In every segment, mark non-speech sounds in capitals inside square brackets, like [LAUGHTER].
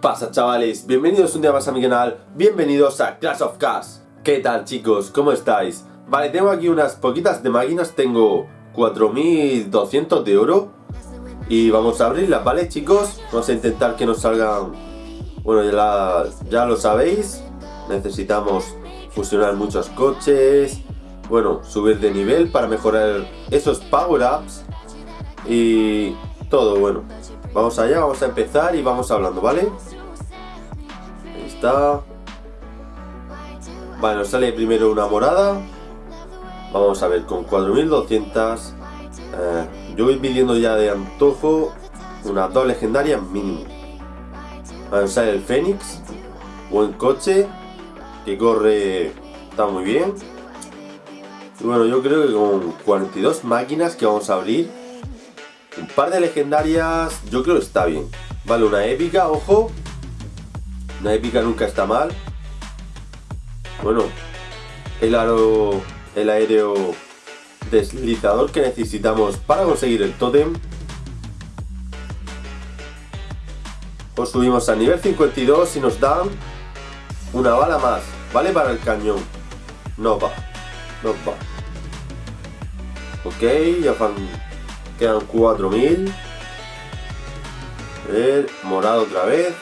pasa chavales? Bienvenidos un día más a mi canal, bienvenidos a Clash of Cars ¿Qué tal chicos? ¿Cómo estáis? Vale, tengo aquí unas poquitas de máquinas, tengo 4200 de oro Y vamos a abrirlas, ¿vale chicos? Vamos a intentar que nos salgan... Bueno, ya, ya lo sabéis Necesitamos fusionar muchos coches Bueno, subir de nivel para mejorar esos power-ups Y todo, bueno Vamos allá, vamos a empezar y vamos hablando, ¿vale? Está. Vale, sale primero una morada. Vamos a ver, con 4200. Eh, yo voy pidiendo ya de antojo una dos legendarias mínimo. Vale, nos sale el Fénix. Buen coche. Que corre. Está muy bien. Y bueno, yo creo que con 42 máquinas que vamos a abrir un par de legendarias, yo creo que está bien. Vale, una épica, ojo. Una épica nunca está mal. Bueno, el aro, el aéreo deslizador que necesitamos para conseguir el tótem. Pues subimos a nivel 52 y nos dan una bala más. Vale para el cañón. No va. No va. Ok, ya van Quedan 4000. A ver, morado otra vez.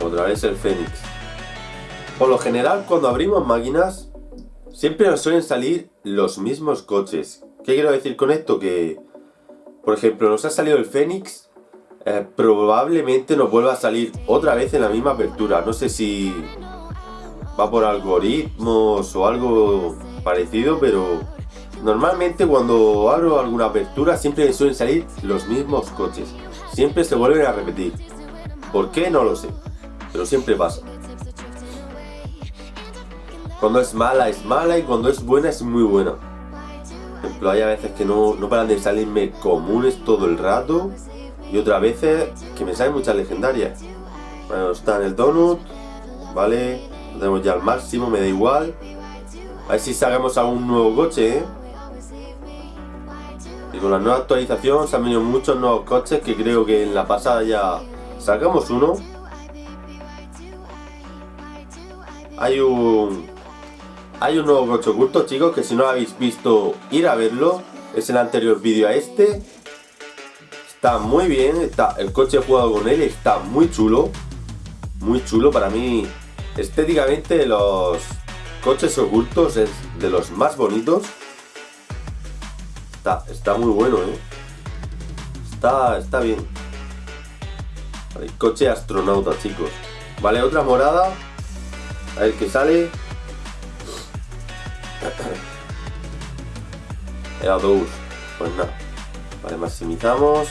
Otra vez el Fénix. Por lo general, cuando abrimos máquinas, siempre nos suelen salir los mismos coches. ¿Qué quiero decir con esto? Que, por ejemplo, nos ha salido el Fénix, eh, probablemente nos vuelva a salir otra vez en la misma apertura. No sé si va por algoritmos o algo parecido, pero normalmente cuando abro alguna apertura siempre me suelen salir los mismos coches. Siempre se vuelven a repetir. ¿Por qué? No lo sé, pero siempre pasa. Cuando es mala es mala y cuando es buena es muy buena. Por ejemplo, hay a veces que no, no paran de salirme comunes todo el rato y otras veces que me salen muchas legendarias. Bueno, está en el donut, ¿vale? Lo tenemos ya al máximo, me da igual. A ver si sacamos algún nuevo coche, ¿eh? Con la nueva actualización se han venido muchos nuevos coches que creo que en la pasada ya sacamos uno. Hay un... Hay un nuevo coche oculto, chicos, que si no lo habéis visto, ir a verlo. Es el anterior vídeo a este. Está muy bien, está, el coche he jugado con él, está muy chulo. Muy chulo, para mí Estéticamente los coches ocultos es de los más bonitos. Está, está muy bueno, ¿eh? Está, está bien. Vale, coche astronauta, chicos. Vale, otra morada. A ver qué sale. [COUGHS] Era dos. Pues nada. Vale, maximizamos.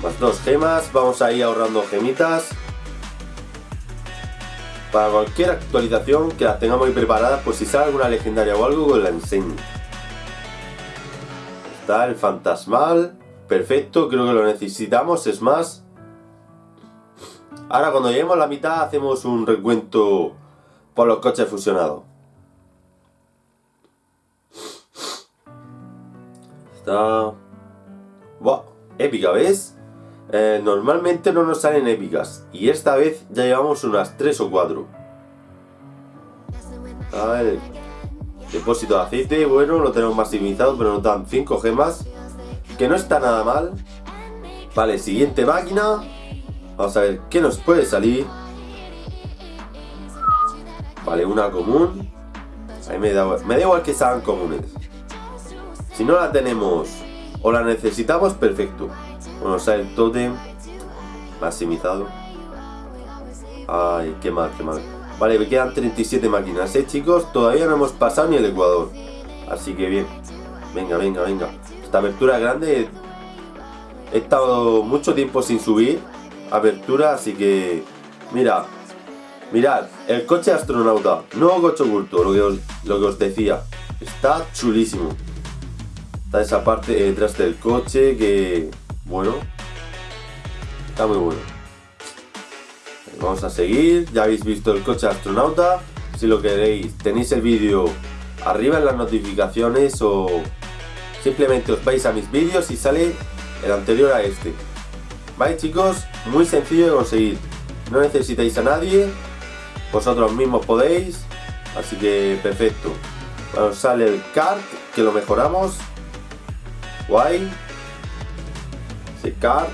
Más dos gemas. Vamos a ir ahorrando gemitas para cualquier actualización que las tengamos ahí preparadas, pues si sale alguna legendaria o algo, pues la enseño. El fantasmal, perfecto, creo que lo necesitamos, es más. Ahora cuando lleguemos a la mitad hacemos un recuento por los coches fusionados. Está... Buah, épica, ¿ves? Eh, normalmente no nos salen épicas y esta vez ya llevamos unas 3 o 4 a ver depósito de aceite bueno lo tenemos maximizado pero nos dan 5 gemas que no está nada mal. Vale siguiente máquina. Vamos a ver qué nos puede salir vale una común. Ahí me, da, me da igual que sean comunes. Si no la tenemos o la necesitamos perfecto. Bueno, sea, el totem maximizado. Ay, qué mal, qué mal. Vale, me quedan 37 máquinas, ¿eh, chicos? Todavía no hemos pasado ni el Ecuador. Así que bien. Venga, venga, venga. Esta apertura grande... He estado mucho tiempo sin subir apertura, así que... Mira, mirad, el coche astronauta, nuevo coche oculto, lo que os, lo que os decía. Está chulísimo. Está esa parte detrás del coche que bueno. Está muy bueno. Vamos a seguir. Ya habéis visto el coche astronauta. Si lo queréis, tenéis el vídeo arriba en las notificaciones o, Simplemente os vais a mis vídeos y sale el anterior a este. ¿Vale chicos? Muy sencillo de conseguir. No necesitáis a nadie. Vosotros mismos podéis. Así que perfecto. Bueno, sale el cart, que lo mejoramos. Guay. Ese cart.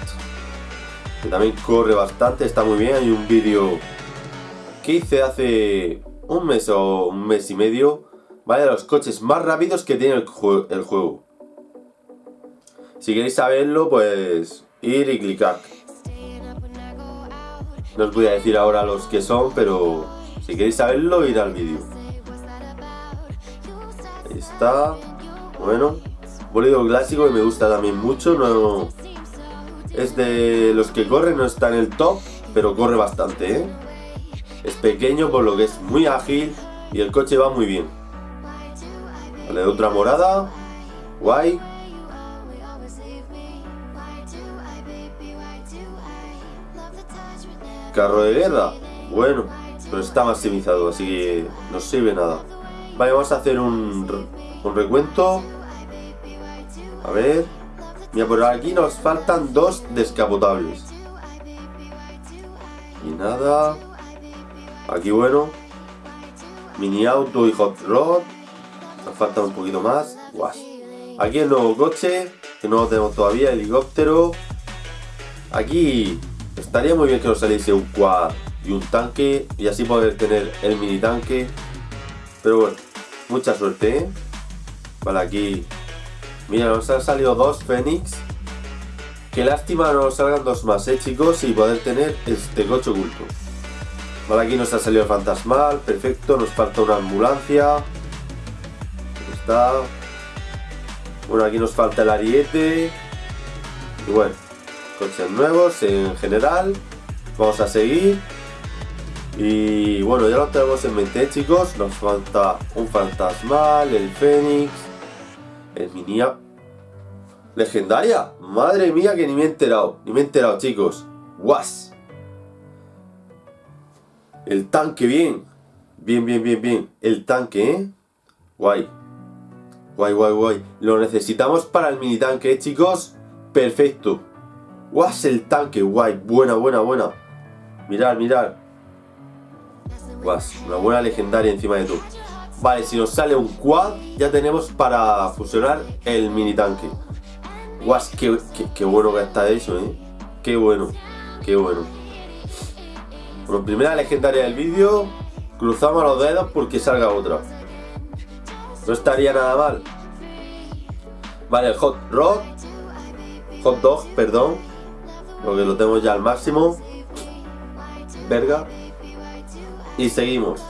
Que también corre bastante, está muy bien. Hay un vídeo que hice hace un mes o un mes y medio. Vale, los coches más rápidos que tiene el, el juego. Si queréis saberlo, pues ir y clicar. No os voy a decir ahora los que son, pero si queréis saberlo, ir al vídeo. Ahí está. Bueno, bolido clásico que me gusta también mucho. No, es de los que corren, no está en el top, pero corre bastante, ¿eh? Es pequeño por lo que es muy ágil y el coche va muy bien. Vale, otra morada. Guay. Carro de guerra. Bueno, pero está maximizado, así que no sirve nada. Vale, vamos a hacer un, un recuento. A ver. Mira, por aquí nos faltan dos descapotables. Y nada. Aquí bueno. Mini auto y hot rod. Nos falta un poquito más. Guas. Aquí el nuevo coche. Que no lo tenemos todavía. Helicóptero. Aquí estaría muy bien que nos saliese un quad y un tanque. Y así poder tener el mini tanque. Pero bueno. Mucha suerte, ¿eh? Vale, aquí Mira, nos han salido dos Fénix. Qué lástima no nos salgan dos más, eh, chicos, y poder tener este coche oculto. Vale, aquí nos ha salido el fantasmal, perfecto, nos falta una ambulancia. Ahí está. Bueno, aquí nos falta el ariete. Y bueno, coches nuevos en general. Vamos a seguir. Y bueno, ya lo tenemos en mente, chicos. Nos falta un fantasmal, el fénix, el mini Legendaria. Madre mía que ni me he enterado. Ni me he enterado, chicos. Guas. El tanque, bien. Bien, bien, bien, bien. El tanque, ¿eh? Guay. Guay, guay, guay. Lo necesitamos para el mini tanque, ¿eh, chicos? Perfecto. Guas, el tanque. Guay. Buena, buena, buena. Mirad, mirad. Guas. Una buena legendaria encima de todo. Vale, si nos sale un quad, ya tenemos para fusionar el mini tanque. Guas, qué, qué, bueno que está eso, ¿eh? Qué bueno, qué bueno. Bueno, primera legendaria del vídeo. Cruzamos los dedos porque salga otra. No estaría nada mal. Vale, el hot rod. Hot dog, perdón. Porque lo tengo ya al máximo. Verga. Y seguimos.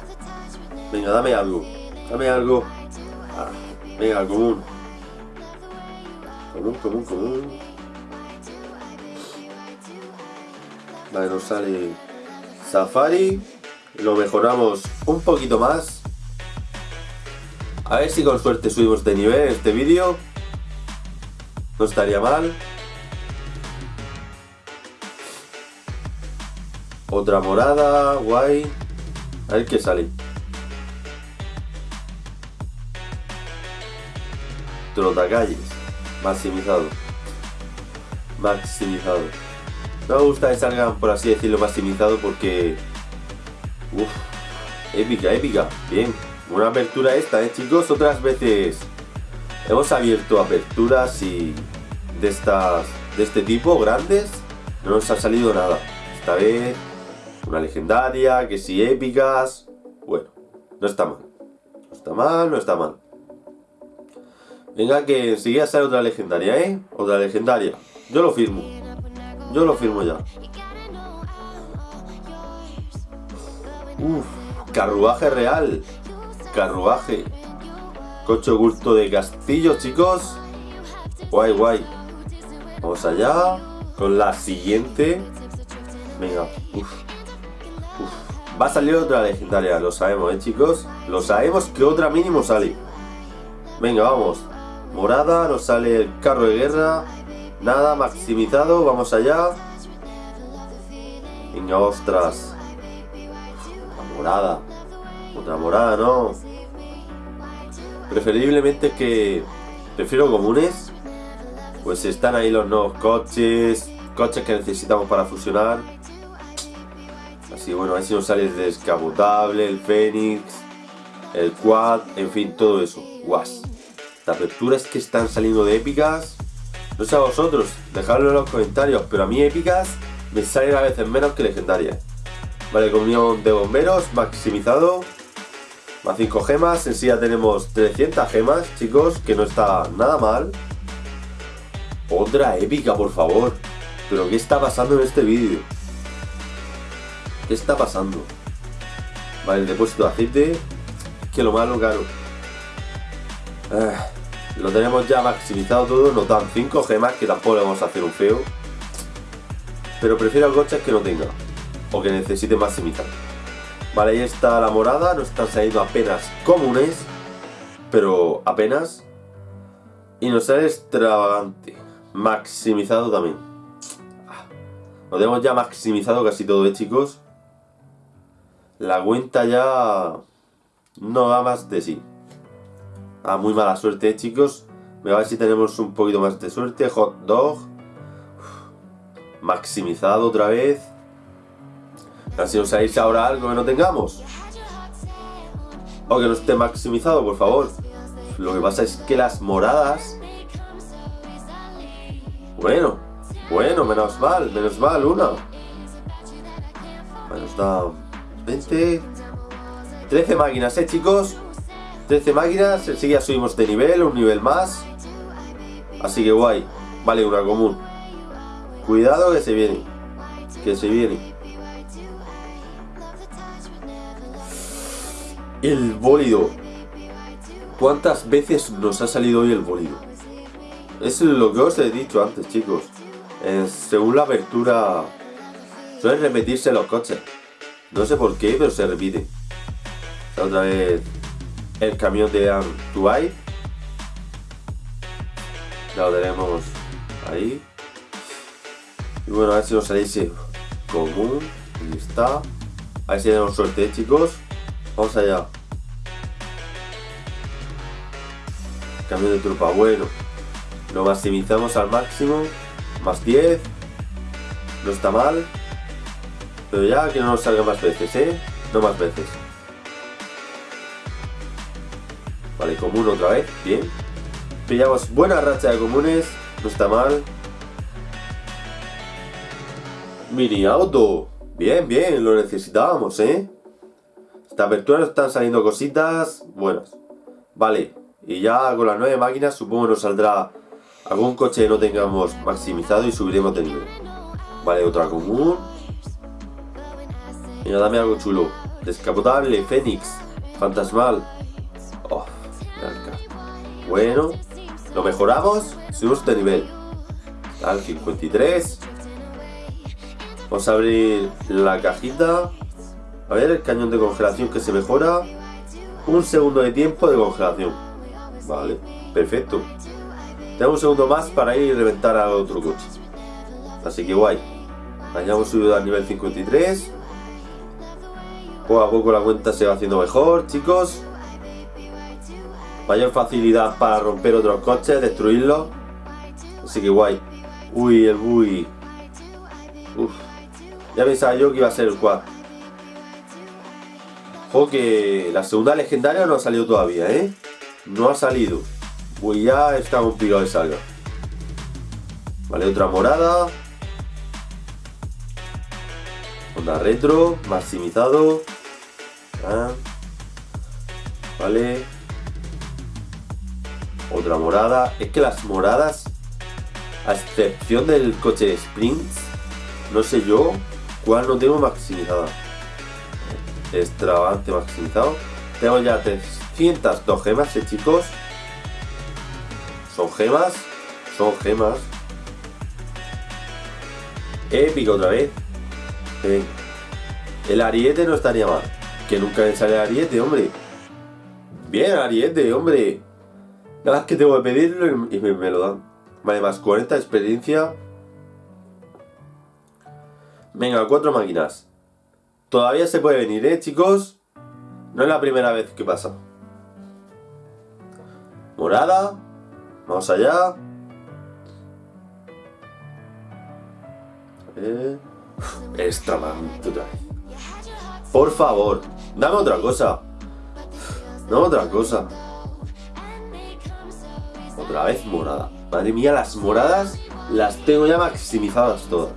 Venga, dame algo. Dame algo. Ah, venga, común. Común, común, común. Vale, nos sale Safari. Lo mejoramos un poquito más. A ver si con suerte subimos de nivel este vídeo. No estaría mal. Otra morada, guay. A ver qué sale. Trotacalles. Maximizado. Maximizado. No me gusta que salgan, por así decirlo, maximizado porque... Uf, épica, épica. Bien, una apertura esta, ¿eh, chicos? Otras veces hemos abierto aperturas y de estas de este tipo, grandes, no nos ha salido nada. Esta vez, una legendaria, que sí, épicas... Bueno, no está mal. No está mal, no está mal. Venga, que enseguida sale otra legendaria, ¿eh? Otra legendaria. Yo lo firmo. Yo lo firmo ya. Uf, carruaje real. Carruaje. Coche oculto de castillo, chicos. Guay, guay. Vamos allá. Con la siguiente. Venga. Uf. Uf. Va a salir otra legendaria, lo sabemos, ¿eh, chicos? Lo sabemos que otra mínimo sale. Venga, vamos morada, nos sale el carro de guerra, nada, maximizado, vamos allá. Venga, ostras. Morada. Otra morada, ¿no? Preferiblemente que Prefiero comunes. Pues están ahí los nuevos coches. Coches que necesitamos para fusionar. Así bueno, a ver si nos sale el descapotable, el Fénix, el Quad, en fin, todo eso. Guas. Las aperturas que están saliendo de épicas. No sé a vosotros, dejadlo en los comentarios, pero a mí épicas me salen a veces menos que legendarias. Vale, comunión de bomberos, maximizado. Más 5 gemas, en sí ya tenemos 300 gemas, chicos, que no está nada mal. Otra épica, por favor. Pero ¿qué está pasando en este vídeo? ¿Qué está pasando? Vale, el depósito de aceite. Que lo malo, caro. Ah, lo tenemos ya maximizado todo. Nos dan 5 gemas, que tampoco le vamos a hacer un feo. Pero prefiero coches que no tenga. O que necesite maximizar. Vale, ahí está la morada. Nos están saliendo apenas comunes. Pero apenas. Y nos sale extravagante. Maximizado también. Ah, lo tenemos ya maximizado casi todo, ¿eh, chicos? La cuenta ya no da más de sí. Ah, muy mala suerte, ¿eh, chicos. Voy a ver si tenemos un poquito más de suerte. Hot dog. Maximizado otra vez. A ver si nos salís ahora algo que no tengamos. O que no esté maximizado, por favor. Lo que pasa es que las moradas... Bueno, bueno, menos mal, menos mal, una. Nos da 20... 13 máquinas, eh, chicos. 13 máquinas, enseguida subimos de nivel, un nivel más. Así que guay. Vale, una común. Cuidado que se viene. Que se viene. El bólido. ¿Cuántas veces nos ha salido hoy el bólido? Es lo que os he dicho antes, chicos. Eh, según la apertura... Suelen repetirse los coches. No sé por qué, pero se repite. Otra vez el camión de Antuay. Ya lo tenemos ahí. Y bueno, a ver si nos sale ese común. Ahí está. A ver suerte, chicos. Vamos allá. Camión de trupa, bueno. Lo maximizamos al máximo. Más 10. No está mal. Pero ya que no nos salga más veces, ¿eh? No más veces. Vale, común otra vez. Bien. Pillamos buena racha de comunes. No está mal. Mini auto. Bien, bien. Lo necesitábamos, ¿eh? Esta apertura nos están saliendo cositas buenas. Vale. Y ya con las nueve máquinas supongo nos saldrá algún coche que no tengamos maximizado y subiremos de nivel. Vale, otra común. Mira, dame algo chulo. Descapotable, Fénix, Fantasmal. Bueno, lo mejoramos, subimos de nivel. Al 53. Vamos a abrir la cajita. A ver, el cañón de congelación que se mejora. Un segundo de tiempo de congelación. Vale, perfecto. Tengo un segundo más para ir y reventar a otro coche. Así que guay. Hayamos subido al nivel 53. Poco a poco la cuenta se va haciendo mejor, chicos. Mayor facilidad para romper otros coches, destruirlos. Así que guay. Uy, el bui. Uf. Ya pensaba yo que iba a ser el quad. Ojo que la segunda legendaria no ha salido todavía, ¿eh? No ha salido. Uy, ya está complicado de salga. Vale, otra morada. Onda retro, maximizado. Ah. Vale. Otra morada. Es que las moradas, a excepción del coche de sprints, no sé yo cuál no tengo maximizada. Extravagante maximizado. Tengo ya 302 gemas, ¿eh, chicos. Son gemas. Son gemas. Épico otra vez. El ariete no estaría mal. Que nunca me sale ariete, hombre. Bien, ariete, hombre. Nada más que tengo que pedirlo y me, lo dan. Vale, más 40 de experiencia. Venga, cuatro máquinas. Todavía se puede venir, ¿eh, chicos? No es la primera vez que pasa. Morada. Vamos allá. Eh, vez. Por favor, dame otra cosa. Dame otra cosa. Otra vez morada. Madre mía, las moradas las tengo ya maximizadas todas.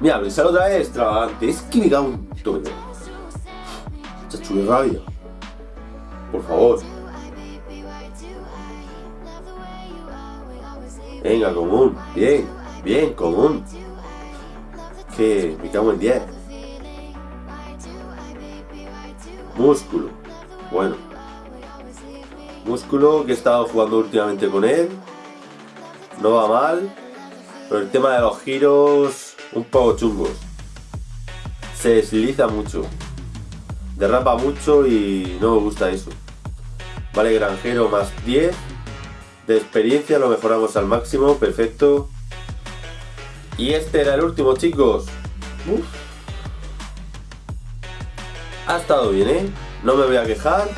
Mira, sale otra vez extravagante. Es que me cago un todo. Chacho, qué rabia. Por favor. Venga, común. Bien, bien, común. Que me cago en 10. Músculo. Bueno. Músculo que he estado jugando últimamente con él. No va mal. Pero el tema de los giros, un poco chungos. Se desliza mucho. Derrapa mucho y no me gusta eso. Vale, granjero más 10. De experiencia lo mejoramos al máximo, perfecto. Y este era el último, chicos. Ha estado bien, ¿eh? No me voy a quejar.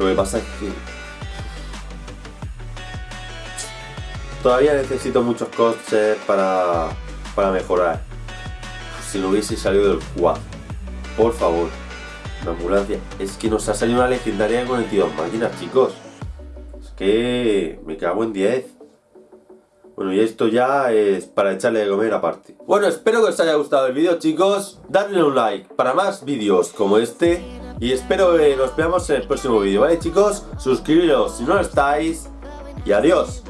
Lo que pasa es que... Todavía necesito muchos coches para, para mejorar. Si no hubiese salido del 4. Por favor. Una ambulancia. Es que nos ha salido una legendaria de 42 máquinas, chicos. Es que me cago en 10. Bueno, y esto ya es para echarle de comer aparte. Bueno, espero que os haya gustado el vídeo, chicos. Dadle un like para más vídeos como este. Y espero que nos veamos en el próximo vídeo, ¿vale, chicos? Suscribiros si no lo estáis. Y adiós.